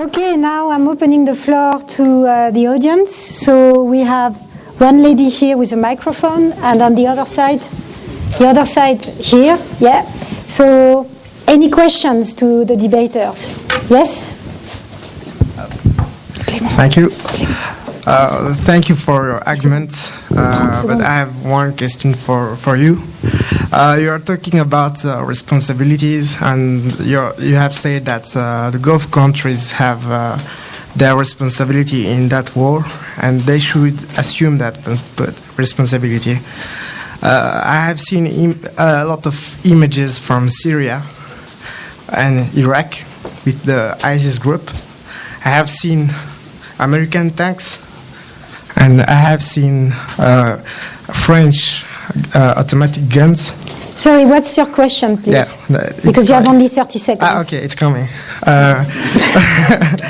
Okay, now I'm opening the floor to uh, the audience. So we have one lady here with a microphone, and on the other side, the other side here, yeah. So, any questions to the debaters? Yes? Thank you. Uh, thank you for your arguments, uh, but I have one question for, for you. Uh, you are talking about uh, responsibilities, and you're, you have said that uh, the Gulf countries have their responsibility in that war, and they should assume that responsibility. I have seen a lot of images from Syria and Iraq with the ISIS group. I have seen American tanks, and I have seen uh, French uh, automatic guns. Sorry, what's your question, please? Yeah, because you have only 30 seconds. Ah, okay, it's coming. Uh,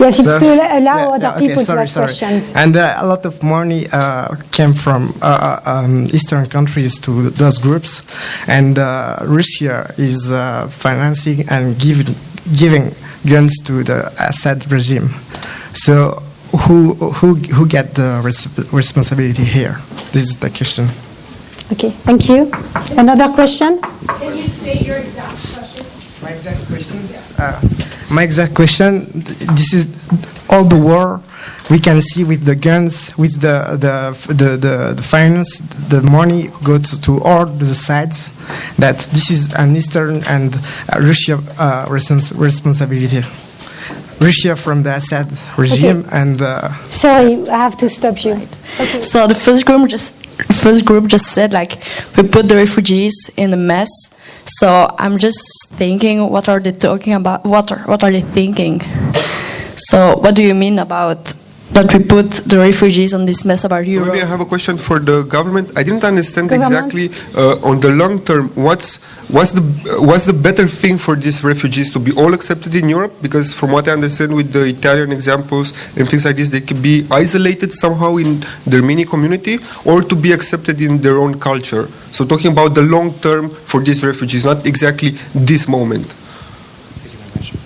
Yes, it's So- to allow Yeah, other yeah, okay, people sorry, to ask sorry. questions. And uh, a lot of money uh, came from uh, um, Eastern countries to those groups, and uh, Russia is uh, financing and giving giving guns to the Assad regime. So who who who get the res- responsibility here? This is the question. Okay, thank you. Another question? Can you state your exact question? My exact question. Uh, my exact question. This is all the war we can see with the guns, with the the the, the, the finance, the money goes to all the sides. That this is an Eastern and uh, Russia uh, respons- responsibility. Russia from the Assad regime and. Uh, Sorry, I have to stop you. So the first group just first group just said like we put the refugees in a mess. So I'm just thinking, what are they talking about? What are what are they thinking? So what do you mean about that we put the refugees on this mess about So Europe? maybe I have a question for the government. I didn't understand Government? exactly uh, on the long term what's what's the what's the better thing for these refugees to be all accepted in Europe? Because from what I understand with the Italian examples and things like this, they could be isolated somehow in their mini community or to be accepted in their own culture. So talking about the long term for these refugees, not exactly this moment.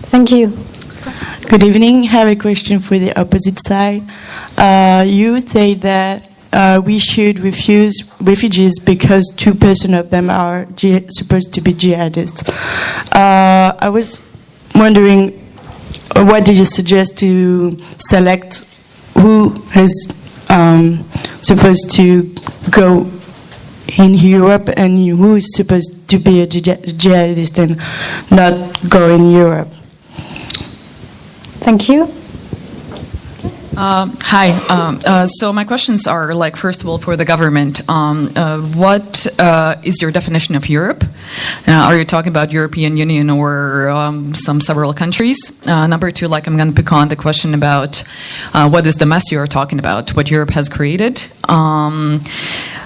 Thank you. Thank you. Good evening. I have a question for the opposite side. Uh, you say that uh, we should refuse refugees because two percent of them are supposed to be jihadists. Uh, I was wondering, what do you suggest to select who is um, supposed to go in Europe and who is supposed to be a jihadist and not go in Europe? Thank you. Um, hi. Um, uh, so my questions are like, first of all, for the government. Um, uh, what uh, is your definition of Europe? Uh, are you talking about European Union or um, some several countries? Uh, number two, like I'm going to pick on the question about uh, what is the mess you are talking about, what Europe has created. Um,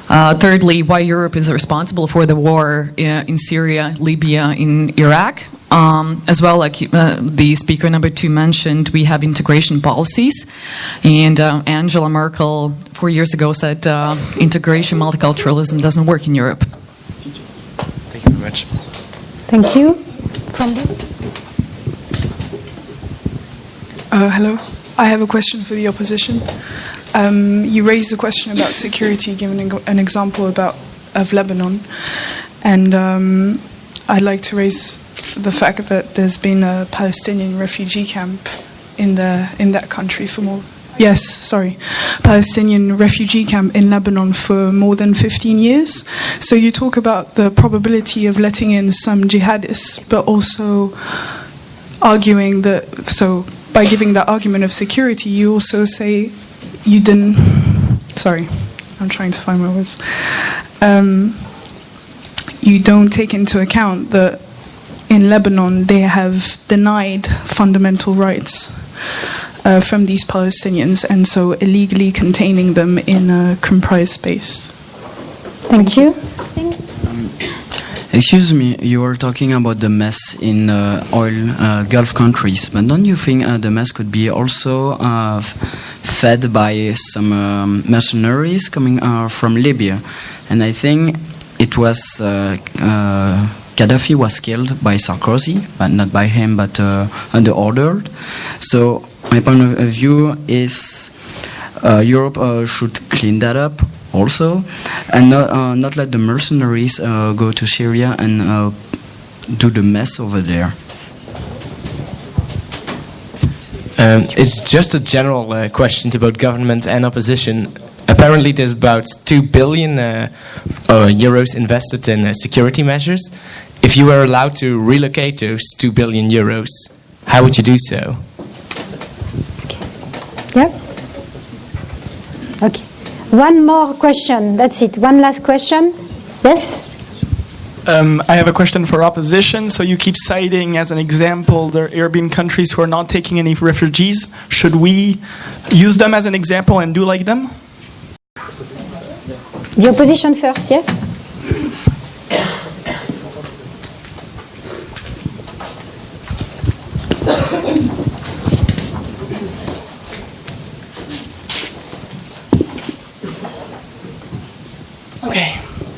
uh, thirdly, why Europe is responsible for the war uh, in Syria, Libya, in Iraq. Um, as well, like uh, the speaker number two mentioned, we have integration policies. And uh, Angela Merkel, four years ago, said uh, integration, multiculturalism doesn't work in Europe. Thank you very much. Thank you. From this? Uh, hello. I have a question for the opposition. Um, you raised the question about security, giving an an example about of Lebanon, and um, I'd like to raise the fact that there's been a Palestinian refugee camp in the in that country for more. Yes, sorry, Palestinian refugee camp in Lebanon for more than 15 years. So you talk about the probability of letting in some jihadists, but also arguing that so by giving that argument of security you also say you didn't sorry i'm trying to find my words um, you don't take into account that in lebanon they have denied fundamental rights uh, from these palestinians and so illegally containing them in a comprised space Thank you. Excuse me, you were talking about the mess in uh, oil uh, Gulf countries, but don't you think uh, the mess could be also uh, fed by some um, mercenaries coming uh, from Libya? And I think it was uh, uh, Gaddafi was killed by Sarkozy, but not by him, but uh, under order. So my point of view is uh, Europe uh, should clean that up also, and not, uh, not let the mercenaries uh, go to Syria and uh, do the mess over there. Um, it's just a general uh, question about government and opposition. Apparently, there's about 2 billion uh, uh, euros invested in uh, security measures. If you were allowed to relocate those 2 billion euros, how would you do so? Yeah? Okay. One more question. That's it. One last question. Yes? Um, I have a question for opposition. So you keep citing as an example the Arabian countries who are not taking any refugees. Should we use them as an example and do like them? The opposition first, yeah? Okay.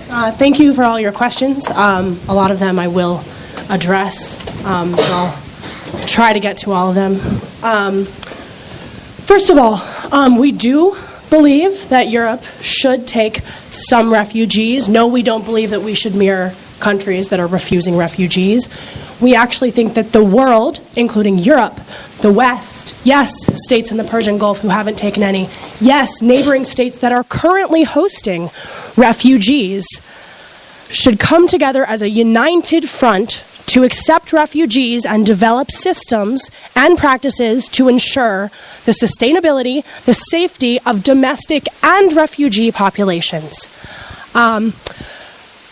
Uh, thank you for all your questions. Um, a lot of them I will address. Um, I'll try to get to all of them. Um, first of all, um, we do believe that Europe should take some refugees. No, we don't believe that we should mirror countries that are refusing refugees. We actually think that the world, including Europe, the West, yes, states in the Persian Gulf who haven't taken any, yes, neighboring states that are currently hosting refugees, should come together as a united front to accept refugees and develop systems and practices to ensure the sustainability, the safety of domestic and refugee populations. Um,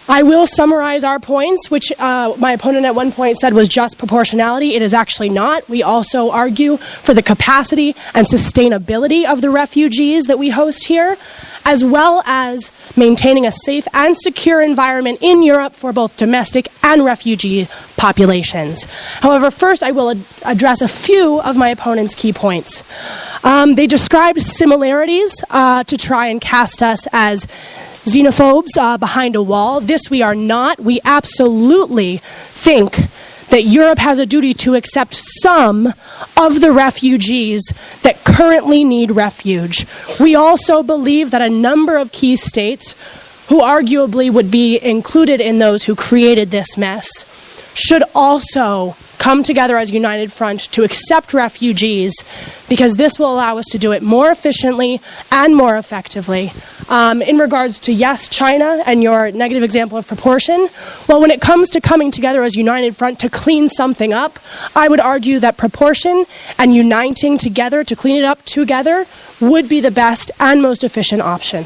I will summarize our points, which uh, my opponent at one point said was just proportionality. It is actually not. We also argue for the capacity and sustainability of the refugees that we host here, as well as maintaining a safe and secure environment in Europe for both domestic and refugee populations. However, first I will ad- address a few of my opponent's key points. Um, they described similarities uh, to try and cast us as xenophobes uh, behind a wall. This we are not. We absolutely think that Europe has a duty to accept some of the refugees that currently need refuge. We also believe that a number of key states, who arguably would be included in those who created this mess, should also come together as a united front to accept refugees because this will allow us to do it more efficiently and more effectively. Um, in regards to, yes, China and your negative example of proportion, well, when it comes to coming together as a united front to clean something up, I would argue that proportion and uniting together to clean it up together would be the best and most efficient option.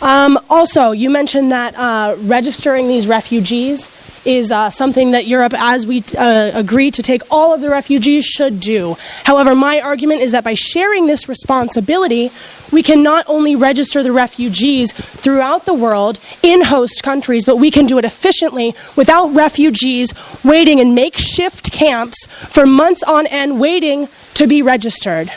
Um, also, you mentioned that uh, registering these refugees is uh, something that Europe, as we uh, agree to take all of the refugees, should do. However, my argument is that by sharing this responsibility, we can not only register the refugees throughout the world in host countries, but we can do it efficiently without refugees waiting in makeshift camps for months on end waiting to be registered.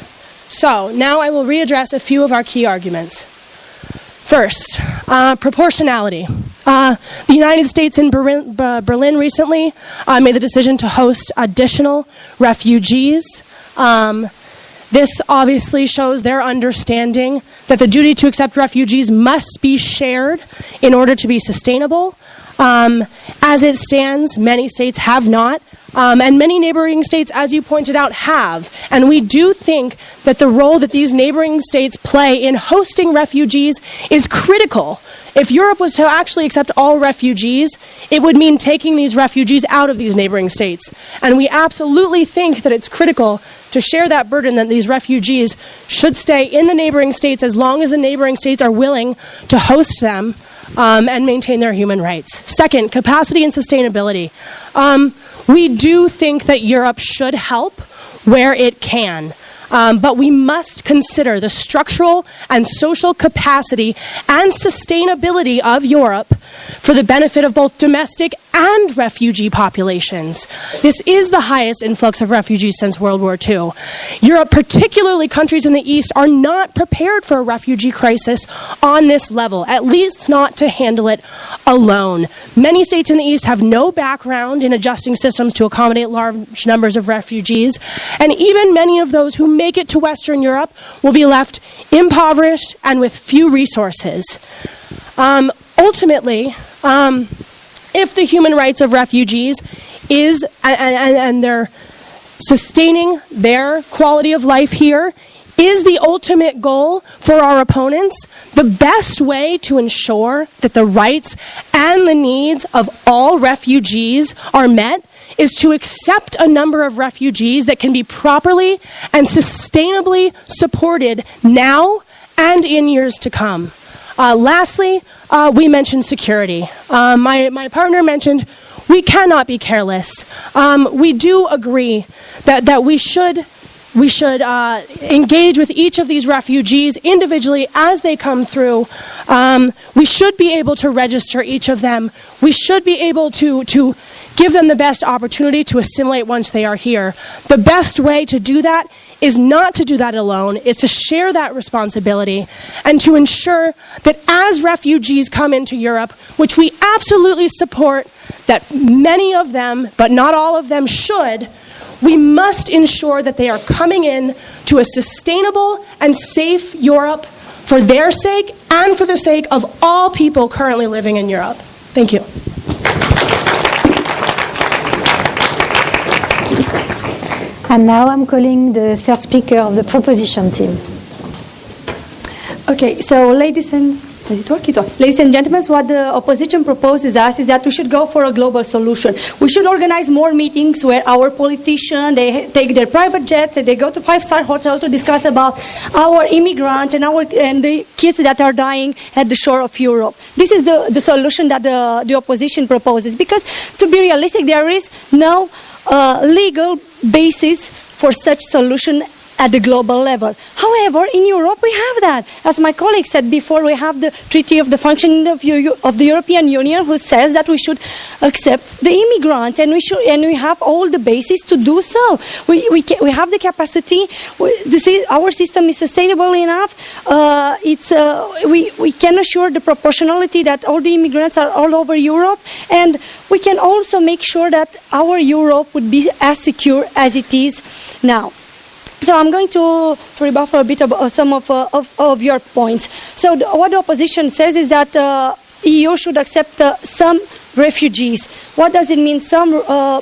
So, now I will readdress a few of our key arguments. First, uh, proportionality. Uh, the United States and Berlin, uh, Berlin recently uh, made the decision to host additional refugees. Um, this obviously shows their understanding that the duty to accept refugees must be shared in order to be sustainable. Um, as it stands, many states have not, um, and many neighboring states, as you pointed out, have. And we do think that the role that these neighboring states play in hosting refugees is critical. If Europe was to actually accept all refugees, it would mean taking these refugees out of these neighboring states. And we absolutely think that it's critical to share that burden that these refugees should stay in the neighboring states as long as the neighboring states are willing to host them um, and maintain their human rights. Second, capacity and sustainability. Um, we do think that Europe should help where it can. Um, but we must consider the structural and social capacity and sustainability of Europe for the benefit of both domestic and refugee populations. This is the highest influx of refugees since World War II. Europe, particularly countries in the East, are not prepared for a refugee crisis on this level, at least not to handle it alone. Many states in the East have no background in adjusting systems to accommodate large numbers of refugees, and even many of those who make it to Western Europe will be left impoverished and with few resources. Um, ultimately, um, if the human rights of refugees is and, and, and sustaining their quality of life here is the ultimate goal for our opponents, the best way to ensure that the rights and the needs of all refugees are met is to accept a number of refugees that can be properly and sustainably supported now and in years to come. Uh, lastly, uh, we mentioned security. Uh, my, my partner mentioned we cannot be careless. Um, we do agree that, that we should we should uh, engage with each of these refugees individually as they come through. Um, we should be able to register each of them. We should be able to, to give them the best opportunity to assimilate once they are here. The best way to do that is not to do that alone, is to share that responsibility and to ensure that as refugees come into Europe, which we absolutely support that many of them, but not all of them, should we must ensure that they are coming in to a sustainable and safe Europe for their sake and for the sake of all people currently living in Europe. Thank you. And now I'm calling the third speaker of the proposition team. Okay, so ladies and it. Ladies and gentlemen, what the opposition proposes us is that we should go for a global solution. We should organize more meetings where our politicians they take their private jets and they go to five-star hotels to discuss about our immigrants and our and the kids that are dying at the shore of Europe. This is the, the solution that the, the opposition proposes. Because to be realistic, there is no Uh, legal basis for such solution at the global level. However, in Europe we have that. As my colleague said before, we have the Treaty of the Functioning of, of the European Union who says that we should accept the immigrants and we should and we have all the basis to do so. We, we, we have the capacity. We, the, our system is sustainable enough. Uh, it's, uh, we, we can assure the proportionality that all the immigrants are all over Europe and we can also make sure that our Europe would be as secure as it is now. So I'm going to, to rebuff a bit about some of, uh, of, of, your points. So the, what the opposition says is that uh, EU should accept uh, some refugees. What does it mean? Some uh,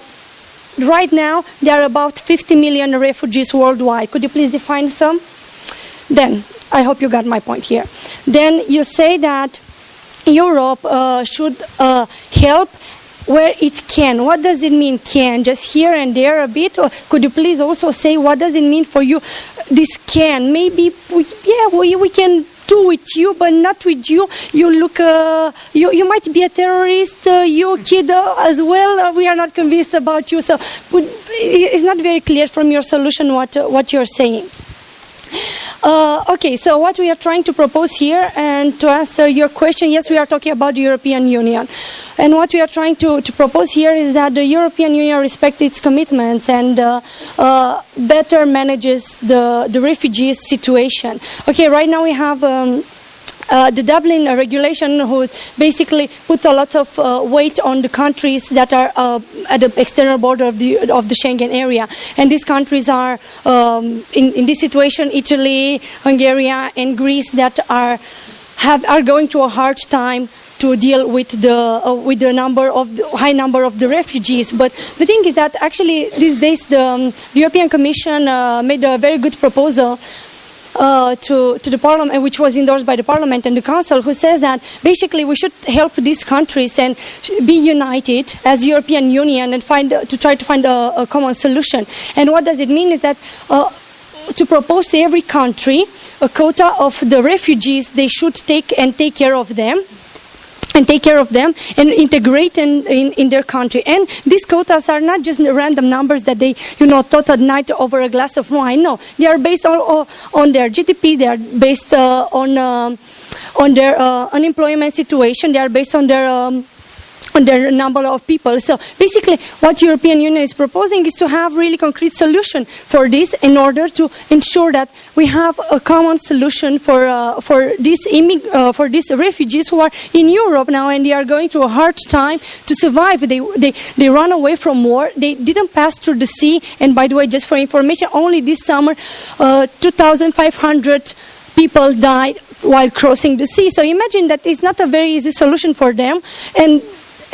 right now there are about 50 million refugees worldwide. Could you please define some? Then I hope you got my point here. Then you say that Europe uh, should uh, help where it can. What does it mean can? Just here and there a bit? Or could you please also say what does it mean for you? This can. Maybe, we, yeah, we, we can do with you, but not with you. You look, uh, you, you might be a terrorist, uh, you kid uh, as well. Uh, we are not convinced about you. So it's not very clear from your solution what, uh, what you're saying. Uh, okay, so what we are trying to propose here, and to answer your question, yes, we are talking about the European Union. And what we are trying to, to propose here is that the European Union respects its commitments and uh, uh, better manages the, the refugees situation. Okay, right now we have um, uh, the Dublin regulation who basically put a lot of uh, weight on the countries that are uh, at the external border of the, of the Schengen area. And these countries are, um, in, in this situation, Italy, Hungary, and Greece that are, have, are going through a hard time to deal with the uh, with the number of the high number of the refugees. But the thing is that actually these days the, um, the European Commission uh, made a very good proposal uh, to, to the parliament, which was endorsed by the parliament and the council, who says that basically we should help these countries and be united as European Union and find to try to find a, a common solution. And what does it mean is that uh, to propose to every country a quota of the refugees they should take and take care of them and take care of them and integrate in, in, in, their country. And these quotas are not just random numbers that they, you know, thought at night over a glass of wine. No, they are based on, on their GDP, they are based uh, on, uh, on their uh, unemployment situation, they are based on their um, the number of people. So basically, what European Union is proposing is to have really concrete solution for this in order to ensure that we have a common solution for uh, for these uh, for these refugees who are in Europe now and they are going through a hard time to survive. They they they run away from war. They didn't pass through the sea. And by the way, just for information, only this summer, uh, 2,500 people died while crossing the sea. So imagine that it's not a very easy solution for them. And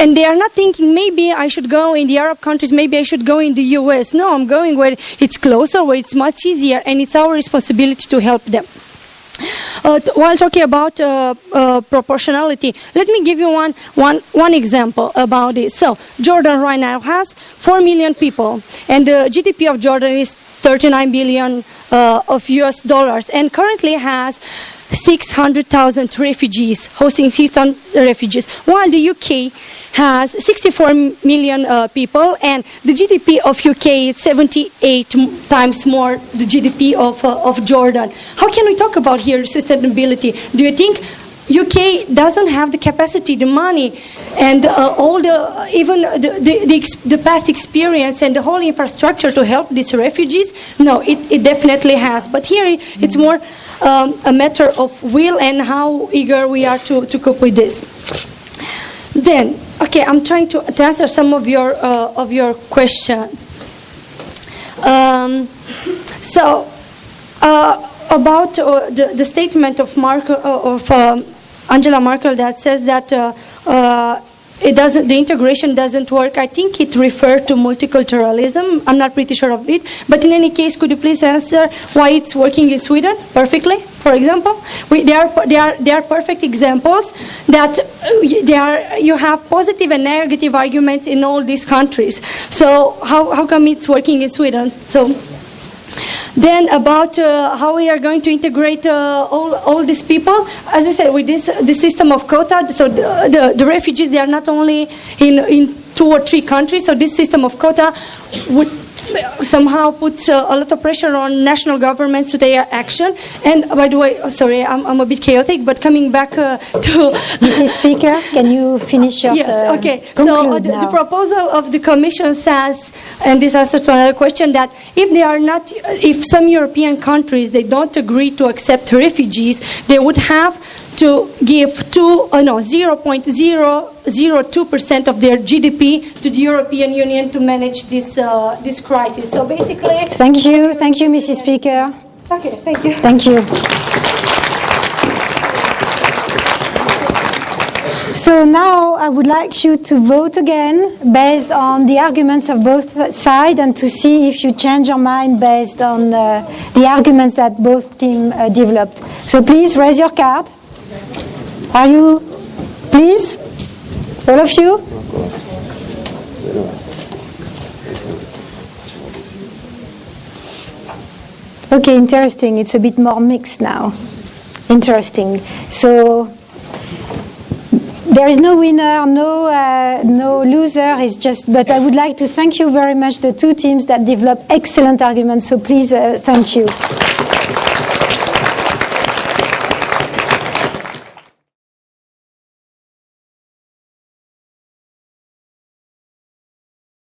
and they are not thinking maybe I should go in the Arab countries, maybe I should go in the US. No, I'm going where it's closer, where it's much easier, and it's our responsibility to help them. Uh, while talking about uh, uh, proportionality, let me give you one, one, one example about this. So, Jordan right now has 4 million people, and the GDP of Jordan is 39 billion uh, of US dollars, and currently has 600,000 refugees, hosting 600 refugees, while the UK has 64 million uh, people, and the GDP of UK is 78 times more the GDP of, uh, of Jordan. How can we talk about here sustainability? Do you think UK doesn't have the capacity, the money, and uh, all the even the, the, the, the, past experience and the whole infrastructure to help these refugees. No, it, it definitely has. But here it's more um, a matter of will and how eager we are to, to cope with this. Then, okay, I'm trying to, to answer some of your uh, of your questions. Um, so. Uh, about uh, the, the, statement of, Marco, uh, of um, Angela Merkel that says that uh, uh, it doesn't, the integration doesn't work. I think it referred to multiculturalism. I'm not pretty sure of it. But in any case, could you please answer why it's working in Sweden perfectly, for example? We, they, are, they, are, they are perfect examples that uh, they are, you have positive and negative arguments in all these countries. So how, how come it's working in Sweden? So then about uh, how we are going to integrate uh, all, all these people, as we said, with this, this system of quota, so the, the, the refugees, they are not only in, in two or three countries, so this system of quota would somehow puts uh, a lot of pressure on national governments to take action. And by the way, oh, sorry, I'm, I'm a bit chaotic, but coming back uh, to Mrs. Speaker, can you finish your? Yes. Uh, okay. So uh, the, the, proposal of the Commission says, and this answers to another question, that if they are not, if some European countries they don't agree to accept refugees, they would have to give two, uh, no, 0.002% of their GDP to the European Union to manage this, uh, this crisis. So basically. Thank you. Thank you, Mrs. Speaker. Okay, thank you. Thank you. So now I would like you to vote again based on the arguments of both sides and to see if you change your mind based on uh, the arguments that both teams uh, developed. So please raise your card. Are you, please? All of you? Okay, interesting. It's a bit more mixed now. Interesting. So there is no winner, no uh, no loser. It's just. But I would like to thank you very much, the two teams that developed excellent arguments. So please, uh, thank you.